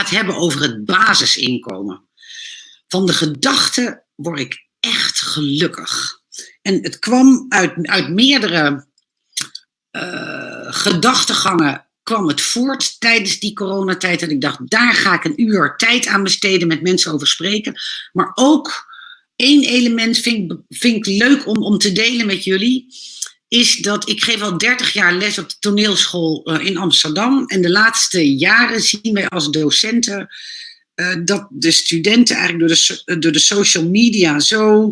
gaat hebben over het basisinkomen. Van de gedachte word ik echt gelukkig. En het kwam uit, uit meerdere uh, gedachtegangen kwam het voort tijdens die coronatijd. Dat ik dacht, daar ga ik een uur tijd aan besteden met mensen over spreken. Maar ook één element vind, vind ik leuk om, om te delen met jullie. Is dat ik geef al 30 jaar les op de toneelschool uh, in Amsterdam. En de laatste jaren zien wij als docenten uh, dat de studenten eigenlijk door de, door de social media zo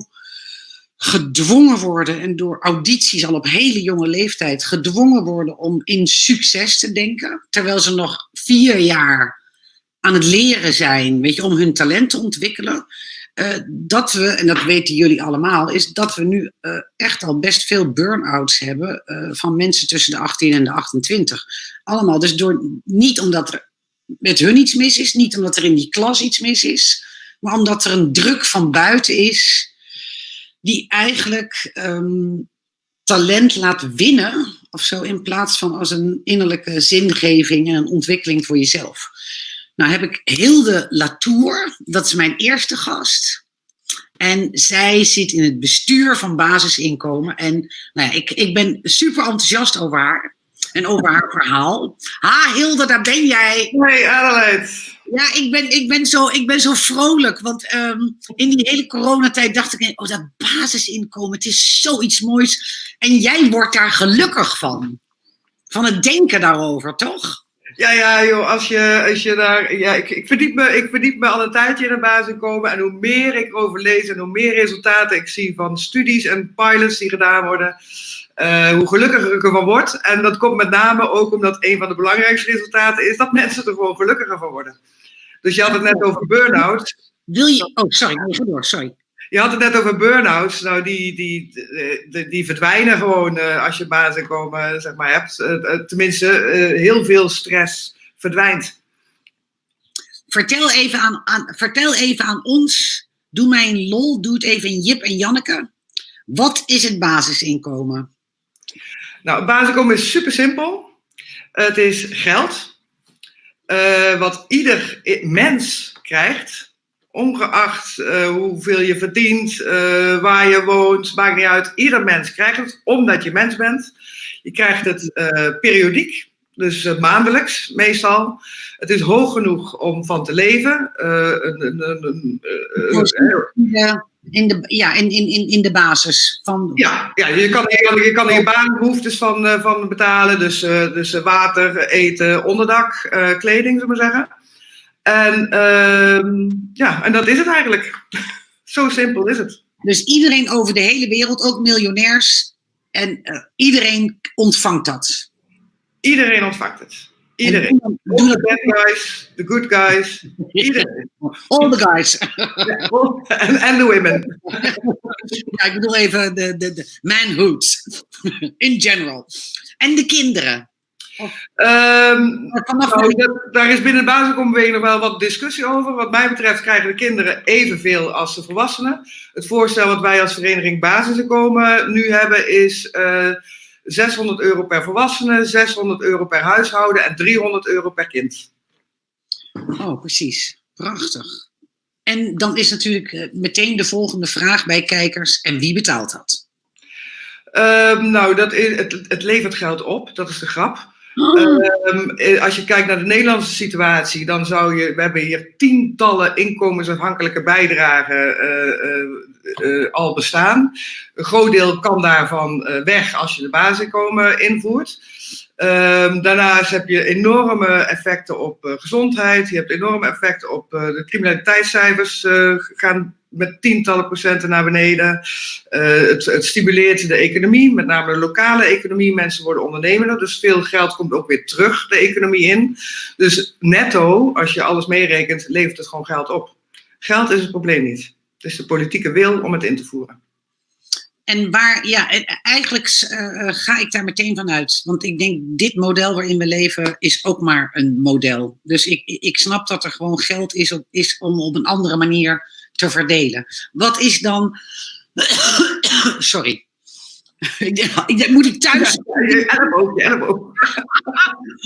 gedwongen worden en door audities al op hele jonge leeftijd gedwongen worden om in succes te denken, terwijl ze nog vier jaar aan het leren zijn, weet je, om hun talent te ontwikkelen. Uh, dat we, en dat weten jullie allemaal, is dat we nu uh, echt al best veel burn-outs hebben uh, van mensen tussen de 18 en de 28. Allemaal. Dus door, niet omdat er met hun iets mis is, niet omdat er in die klas iets mis is, maar omdat er een druk van buiten is die eigenlijk um, talent laat winnen of zo, in plaats van als een innerlijke zingeving en een ontwikkeling voor jezelf. Nou heb ik Hilde Latour, dat is mijn eerste gast. En zij zit in het bestuur van basisinkomen. En nou ja, ik, ik ben super enthousiast over haar en over haar verhaal. Ha, Hilde, daar ben jij. Hoi, Adelaide. Ja, ik ben, ik ben, zo, ik ben zo vrolijk. Want um, in die hele coronatijd dacht ik, oh, dat basisinkomen, het is zoiets moois. En jij wordt daar gelukkig van. Van het denken daarover, toch? Ja, ja, joh, als je, als je daar. Ja, ik, ik, verdiep me, ik verdiep me al een tijdje in de basisinkomen. En hoe meer ik erover lees en hoe meer resultaten ik zie van studies en pilots die gedaan worden. Uh, hoe gelukkiger ik ervan word. En dat komt met name ook omdat een van de belangrijkste resultaten is dat mensen er gewoon gelukkiger van worden. Dus je had het net over burn-out. Wil je. Oh, sorry, sorry. Je had het net over burn-outs. Nou, die, die, die, die verdwijnen gewoon uh, als je basisinkomen zeg maar, hebt. Uh, tenminste, heel veel stress verdwijnt. Vertel even aan, aan, vertel even aan ons. Doe mij een lol. Doe het even in Jip en Janneke. Wat is het basisinkomen? Nou, het basisinkomen is super simpel. Het is geld. Wat ieder mens krijgt, ongeacht uh, hoeveel je verdient, uh, waar je woont, maakt niet uit. Ieder mens krijgt het, omdat je mens bent. Je krijgt het periodiek, dus maandelijks meestal. Het is hoog genoeg om van te leven. In de, ja, in, in, in de basis. Van... Ja, ja je, kan, je, kan, je kan je baanbehoeftes van, van betalen. Dus, dus water, eten, onderdak, kleding, zullen we zeggen. En, ehm, ja, en dat is het eigenlijk. Zo simpel is het. Dus iedereen over de hele wereld, ook miljonairs, en iedereen ontvangt dat? Iedereen ontvangt het. Iedereen. All the bad guys, the good guys, iedereen. All the guys. En de women. Ja, ik bedoel even de, de, de manhood. In general. En de kinderen. Um, nou, dat, daar is binnen de basiscombeweging nog wel wat discussie over. Wat mij betreft krijgen de kinderen evenveel als de volwassenen. Het voorstel wat wij als vereniging Basisinkomen nu hebben is... Uh, 600 euro per volwassene, 600 euro per huishouden en 300 euro per kind. Oh, precies. Prachtig. En dan is natuurlijk eh, meteen de volgende vraag bij kijkers: en wie betaalt dat? Um, nou, dat is, het, het levert geld op, dat is de grap. Um, als je kijkt naar de Nederlandse situatie, dan zou je, we hebben hier tientallen inkomensafhankelijke bijdragen uh, uh, al bestaan. Een groot deel kan daarvan weg als je de basisinkomen invoert. Um, daarnaast heb je enorme effecten op gezondheid. Je hebt enorme effecten op de criminaliteitscijfers gaan met tientallen procenten naar beneden. Uh, het, het, stimuleert de economie, met name de lokale economie. Mensen worden ondernemender, dus veel geld komt ook weer terug de economie in. Dus netto, als je alles meerekent, levert het gewoon geld op. Geld is het probleem niet. Het is de politieke wil om het in te voeren. En waar, ja, eigenlijk uh, ga ik daar meteen van uit. Want ik denk, dit model waarin we leven is ook maar een model. Dus ik, ik snap dat er gewoon geld is, op, is om op een andere manier te verdelen. Wat is dan. Sorry. ik, denk, moet ik thuis. Je elleboog, je elleboog.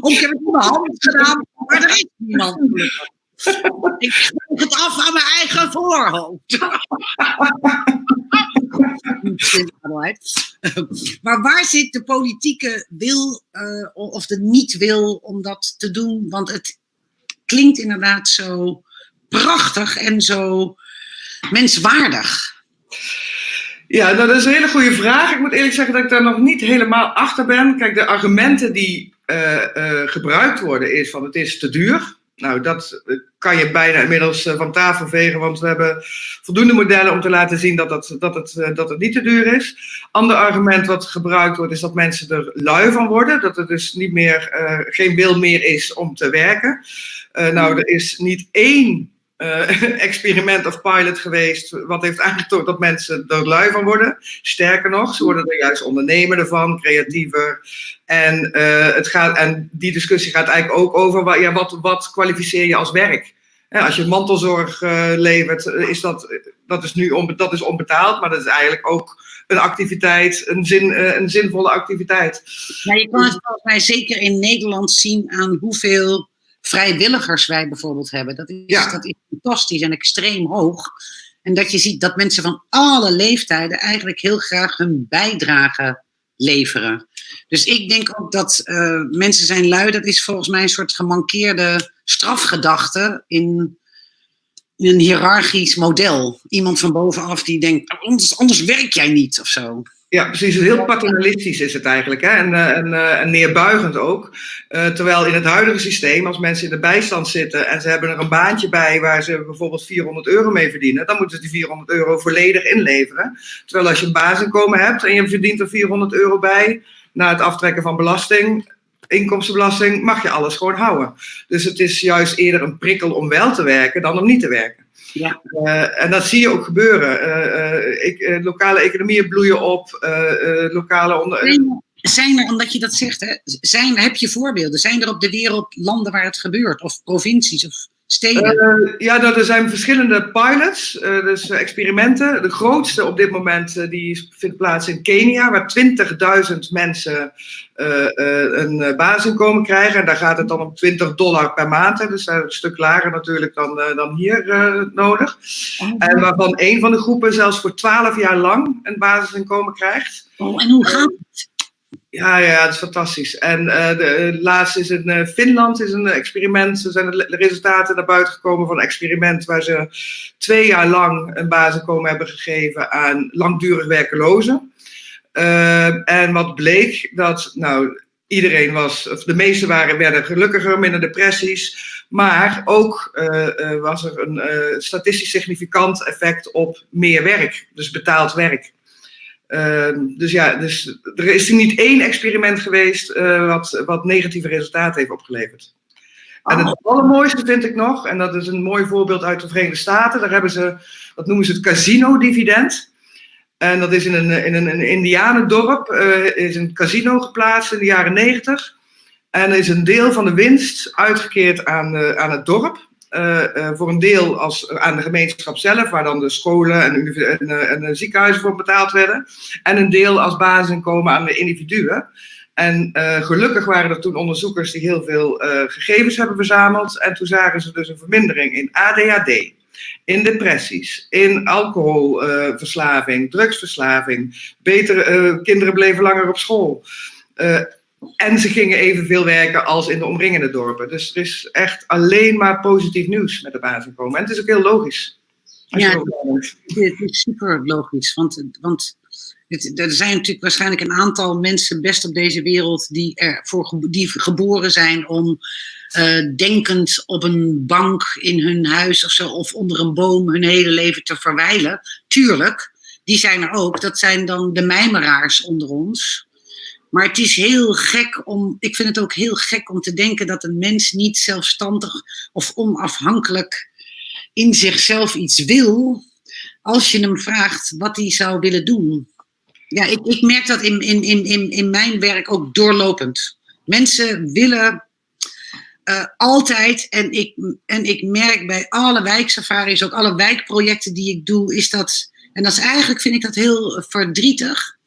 oh, ik heb het in mijn hand gedaan, maar er is niemand. ik spreek het af aan mijn eigen voorhoofd. maar waar zit de politieke wil uh, of de niet-wil om dat te doen? Want het klinkt inderdaad zo prachtig en zo menswaardig. Ja, nou, dat is een hele goede vraag. Ik moet eerlijk zeggen dat ik daar nog niet helemaal achter ben. Kijk, de argumenten die uh, uh, gebruikt worden is van het is te duur. Nou, dat kan je bijna inmiddels eh, van tafel vegen, want we hebben voldoende modellen om te laten zien dat, dat, dat, het, dat het niet te duur is. Ander argument wat gebruikt wordt is dat mensen er lui van worden, dat er dus niet meer, geen wil meer is om te werken. Nou, er is niet één uh, experiment of pilot geweest. Wat heeft aangetoond dat mensen er lui van worden. Sterker nog, ze worden er juist ondernemer van, creatiever. En, uh, het gaat, en die discussie gaat eigenlijk ook over wat, ja, wat, wat kwalificeer je als werk. als je mantelzorg uh, levert, is dat, dat, is nu onbe, dat is onbetaald, maar dat is eigenlijk ook een activiteit, een, zin, een zinvolle activiteit. Ja, je kan het volgens mij zeker in Nederland zien aan hoeveel vrijwilligers wij bijvoorbeeld hebben. Dat is, ja. dat is fantastisch en extreem hoog. En dat je ziet dat mensen van alle leeftijden eigenlijk heel graag hun bijdrage leveren. Dus ik denk ook dat uh, mensen zijn lui, dat is volgens mij een soort gemankeerde strafgedachte in, in een hiërarchisch model. Iemand van bovenaf die denkt, anders, anders werk jij niet of zo. Ja, precies. Heel paternalistisch is het eigenlijk. Hè? En, en, uh, en, neerbuigend ook. Uh, terwijl in het huidige systeem, als mensen in de bijstand zitten en ze hebben er een baantje bij waar ze bijvoorbeeld 400 euro mee verdienen, dan moeten ze die 400 euro volledig inleveren. Terwijl als je een basisinkomen hebt en je verdient er 400 euro bij, na het aftrekken van belasting, inkomstenbelasting, mag je alles gewoon houden. Dus het is juist eerder een prikkel om wel te werken dan om niet te werken. Ja. Uh, en dat zie je ook gebeuren. Uh, uh, ik, lokale economieën bloeien op, lokale onder... Zijn er, omdat je dat zegt, hè, zijn, heb je voorbeelden? Zijn er op de wereld landen waar het gebeurt? Of provincies of steden? ja, dat er zijn verschillende pilots, dus experimenten. De grootste op dit moment die vindt plaats in Kenia, waar 20.000 mensen een basisinkomen krijgen. En daar gaat het dan om 20 dollar per maand. Hè, dus een stuk lager natuurlijk dan, dan hier nodig. Oh, en waarvan een van de groepen zelfs voor 12 jaar lang een basisinkomen krijgt. Oh, en hoe gaat het? Ja, ja, dat is fantastisch. En uh, de, laatst is in uh, Finland is een experiment. Er zijn de resultaten naar buiten gekomen van een experiment waar ze twee jaar lang een basisinkomen hebben gegeven aan langdurig werkelozen. En wat bleek, dat nou, iedereen was, of de meeste waren, werden gelukkiger, minder depressies. Maar ook was er een statistisch significant effect op meer werk, dus betaald werk. Uh, dus ja, dus er is niet één experiment geweest uh, wat, wat negatieve resultaten heeft opgeleverd. Oh. En het allermooiste vind ik nog, en dat is een mooi voorbeeld uit de Verenigde Staten, daar hebben ze, dat noemen ze het casino-dividend. En dat is in een, in een, een indianendorp, uh, is een casino geplaatst in de jaren negentig. En is een deel van de winst uitgekeerd aan, aan het dorp. Uh, uh, voor een deel als, aan de gemeenschap zelf, waar dan de scholen en, en, en, en ziekenhuizen voor betaald werden. En een deel als basisinkomen aan de individuen. En gelukkig waren er toen onderzoekers die heel veel gegevens hebben verzameld. En toen zagen ze dus een vermindering in ADHD, in depressies, in alcoholverslaving, drugsverslaving. Betere, kinderen bleven langer op school. En ze gingen evenveel werken als in de omringende dorpen. Dus er is echt alleen maar positief nieuws met de basisinkomen. En het is ook heel logisch. Ja, het is super logisch. Want, want het, er zijn natuurlijk waarschijnlijk een aantal mensen best op deze wereld die, er voor, die geboren zijn om uh, denkend op een bank in hun huis of zo, of onder een boom hun hele leven te verwijlen. Tuurlijk, die zijn er ook. Dat zijn dan de mijmeraars onder ons. Maar het is heel gek om, ik vind het ook heel gek om te denken dat een mens niet zelfstandig of onafhankelijk in zichzelf iets wil, als je hem vraagt wat hij zou willen doen. Ja, ik, ik merk dat in, in, in, in mijn werk ook doorlopend. Mensen willen uh, altijd, en ik, en ik merk bij alle wijksafaris, ook alle wijkprojecten die ik doe, is dat, en dat is eigenlijk, vind ik dat heel verdrietig,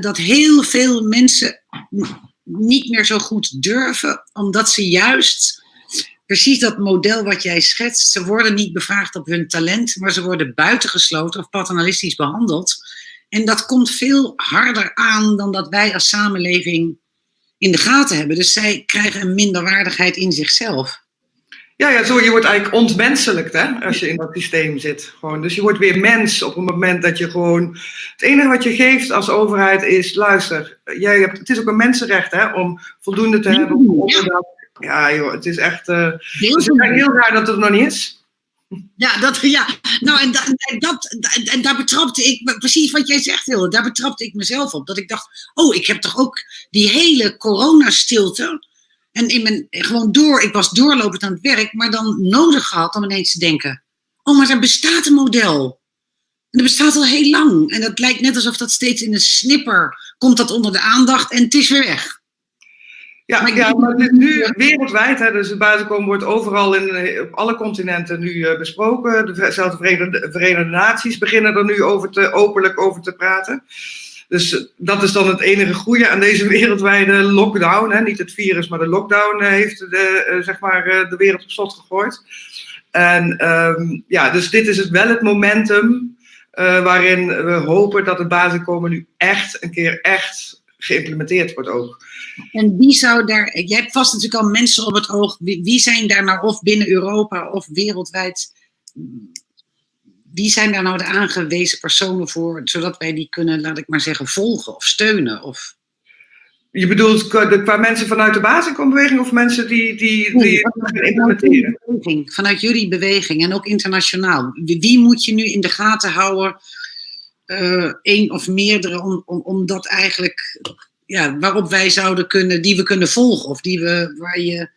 dat heel veel mensen niet meer zo goed durven, omdat ze juist precies dat model wat jij schetst. Ze worden niet bevraagd op hun talent, maar ze worden buitengesloten of paternalistisch behandeld. En dat komt veel harder aan dan dat wij als samenleving in de gaten hebben. Dus zij krijgen een minderwaardigheid in zichzelf. Ja, ja, zo, je wordt eigenlijk ontmenselijkt hè, als je in dat systeem zit. Gewoon. Dus je wordt weer mens op het moment dat je gewoon... Het enige wat je geeft als overheid is, luister, jij hebt, het is ook een mensenrecht hè, om voldoende te hebben. Om ja, joh, het is echt... Uh, het is heel raar dat het nog niet is. Ja, dat, ja. nou en, dat, en, dat, en daar betrapte ik, precies wat jij zegt Hilde, daar betrapte ik mezelf op. Dat ik dacht, oh, ik heb toch ook die hele coronastilte en in mijn, gewoon door, ik was doorlopend aan het werk, maar dan nodig gehad om ineens te denken, oh, maar er bestaat een model. En dat bestaat al heel lang. En dat lijkt net alsof dat steeds in een snipper komt dat onder de aandacht en het is weer weg. Ja, maar, ja, maar het is nu wereldwijd, hè, dus het basiskomen wordt overal in, op alle continenten nu uh, besproken. De Verenigde, Verenigde, Naties beginnen er nu over te, openlijk over te praten. Dus dat is dan het enige goede aan deze wereldwijde lockdown. Hè. Niet het virus, maar de lockdown uh, heeft de, uh, zeg maar, de wereld op slot gegooid. En um, ja, dus dit is het wel het momentum waarin we hopen dat het basiskomen nu echt een keer echt geïmplementeerd wordt ook. En wie zou daar, jij hebt vast natuurlijk al mensen op het oog, wie, wie zijn daar nou of binnen Europa of wereldwijd, wie zijn daar nou de aangewezen personen voor, zodat wij die kunnen, laat ik maar zeggen, volgen of steunen? Of... Je bedoelt qua mensen vanuit de basisbeweging of mensen die, die, die implementeren? Vanuit jullie beweging en ook internationaal. Wie moet je nu in de gaten houden? Uh, één of meerdere, om, om, om dat eigenlijk ja, waarop wij zouden kunnen, die we kunnen volgen. Of die we, waar je,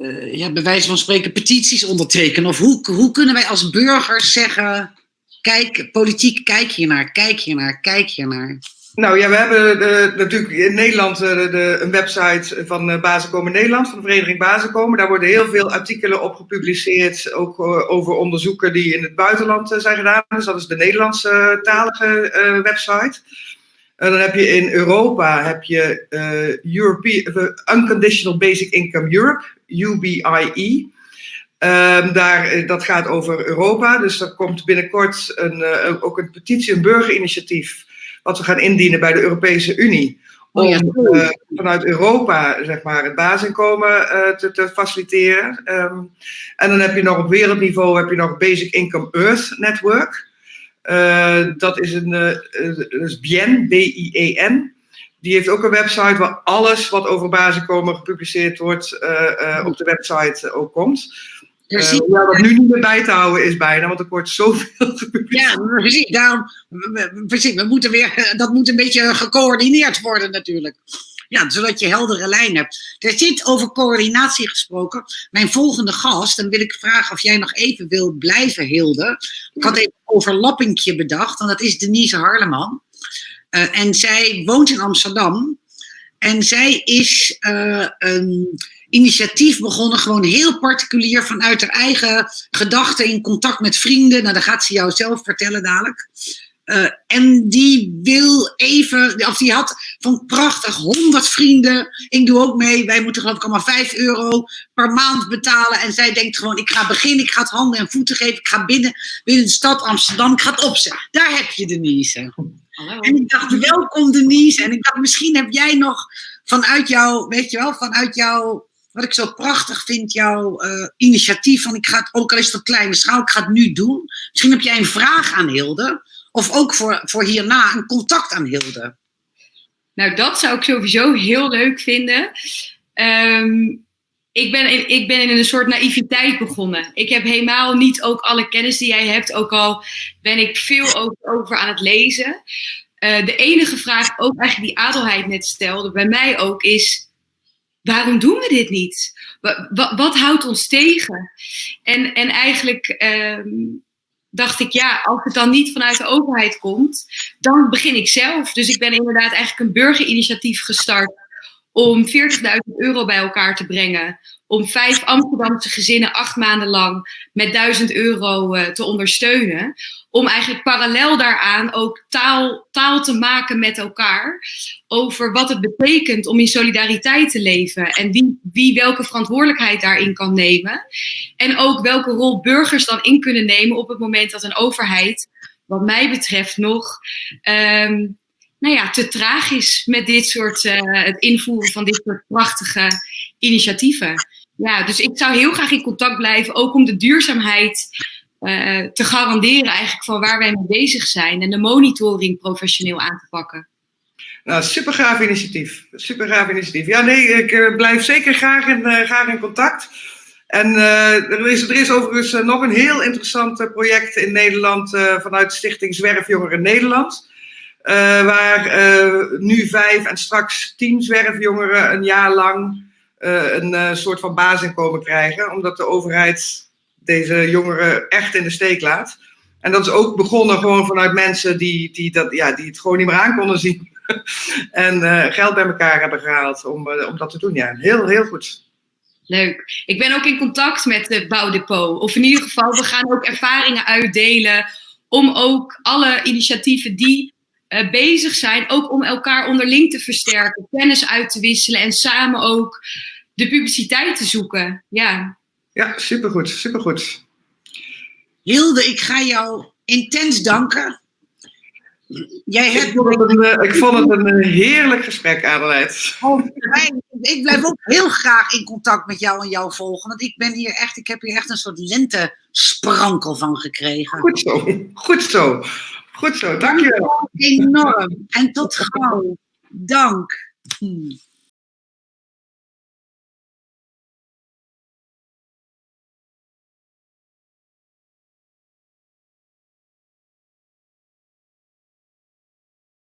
uh, ja, bij wijze van spreken petities ondertekenen. Of hoe, hoe kunnen wij als burgers zeggen, kijk, politiek, kijk hier naar, kijk hier naar, kijk hier naar. Nou ja, we hebben de, natuurlijk in Nederland eh, de, een website van Bazenkomen Nederland, van de Vereniging Bazenkomen. Daar worden heel veel artikelen op gepubliceerd, ook over onderzoeken die in het buitenland zijn gedaan. Dus dat is de Nederlandse talige website. En dan heb je in Europa heb je uh, European, Unconditional Basic Income Europe, UBIE. Um, daar, eh, dat gaat over Europa. Dus er komt binnenkort een, uh, ook een petitie, een burgerinitiatief, wat we gaan indienen bij de Europese Unie. Om oh ja. uh, vanuit Europa zeg maar, het basisinkomen te, te, faciliteren. Um, en dan heb je nog op wereldniveau heb je nog Basic Income Earth Network. Uh, dat is een uh, is Bien, B-I-E-N. Die heeft ook een website waar alles wat over basiskomen gepubliceerd wordt op de website ook komt. Uh, ja, wat nu niet meer bij te houden is bijna, want er wordt zoveel gepubliceerd. Ja, precies. Daarom, precies. We moeten weer, dat moet een beetje gecoördineerd worden natuurlijk. Ja, zodat je heldere lijn hebt. Er zit over coördinatie gesproken. Mijn volgende gast, dan wil ik vragen of jij nog even wil blijven, Hilde. Ik had even een overlappingje bedacht, en dat is Denise Harleman. Uh, en zij woont in Amsterdam. En zij is uh, een initiatief begonnen, gewoon heel particulier vanuit haar eigen gedachten in contact met vrienden. Nou, dat gaat ze jou zelf vertellen dadelijk. Uh, en die wil even, of die had van prachtig 100 vrienden. Ik doe ook mee. Wij moeten geloof ik allemaal 5 euro per maand betalen. En zij denkt gewoon, ik ga beginnen. Ik ga het handen en voeten geven. Ik ga binnen, binnen de stad Amsterdam. Ik ga het opzetten. Daar heb je Denise. Hallo. En ik dacht, welkom Denise. En ik dacht, misschien heb jij nog vanuit jou, weet je wel, vanuit jou wat ik zo prachtig vind, jouw uh, initiatief van ik ga het, ook al het op kleine schaal, ik ga het nu doen. Misschien heb jij een vraag aan Hilde. Of ook voor, voor hierna een contact aan Hilde? Nou, dat zou ik sowieso heel leuk vinden. Um, ik, ben in, ik ben in een soort naïviteit begonnen. Ik heb helemaal niet ook alle kennis die jij hebt, ook al ben ik veel over, over aan het lezen. Uh, de enige vraag, ook eigenlijk die Adelheid net stelde, bij mij ook, is: waarom doen we dit niet? Wat, wat, houdt ons tegen? En, en eigenlijk. Um, dacht ik, ja, als het dan niet vanuit de overheid komt, dan begin ik zelf. Dus ik ben inderdaad eigenlijk een burgerinitiatief gestart om 40.000 euro bij elkaar te brengen. Om vijf Amsterdamse gezinnen acht maanden lang met duizend euro eh, te ondersteunen. Om eigenlijk parallel daaraan ook taal, taal te maken met elkaar over wat het betekent om in solidariteit te leven en wie, wie welke verantwoordelijkheid daarin kan nemen. En ook welke rol burgers dan in kunnen nemen op het moment dat een overheid, wat mij betreft, nog ehm, nou ja, te traag is met dit soort, uh, het invoeren van dit soort prachtige initiatieven. Ja, dus ik zou heel graag in contact blijven, ook om de duurzaamheid uh, te garanderen eigenlijk van waar wij mee bezig zijn en de monitoring professioneel aan te pakken. Nou, super gaaf initiatief. Super gaaf initiatief. Ja, nee, ik uh, blijf zeker graag in, uh, graag in contact. En er, is, er is overigens nog een heel interessant project in Nederland vanuit Stichting Zwerfjongeren Nederland. waar nu vijf en straks tien zwerfjongeren een jaar lang een soort van basisinkomen krijgen. Omdat de overheid deze jongeren echt in de steek laat. En dat is ook begonnen gewoon vanuit mensen die, die, dat, ja, die het gewoon niet meer aan konden zien. en uh, geld bij elkaar hebben gehaald om, om dat te doen. Ja, heel, heel goed. Leuk. Ik ben ook in contact met de Bouwdepot. Of in ieder geval, we gaan ook ervaringen uitdelen. Om ook alle initiatieven die uh, bezig zijn, ook om elkaar onderling te versterken. Kennis uit te wisselen en samen ook de publiciteit te zoeken. Ja, ja, supergoed, supergoed. Hilde, ik ga jou intens danken. Jij hebt... ik, vond het een, eh, ik vond het een eh, heerlijk gesprek, Adelheid. Oh, ik blijf ook heel graag in contact met jou en jou volgen. Want ik ben hier echt, ik heb hier echt een soort lentesprankel van gekregen. Goed zo, goed zo. Goed zo, dankjewel. Enorm. En tot gauw. Dank. Hmm.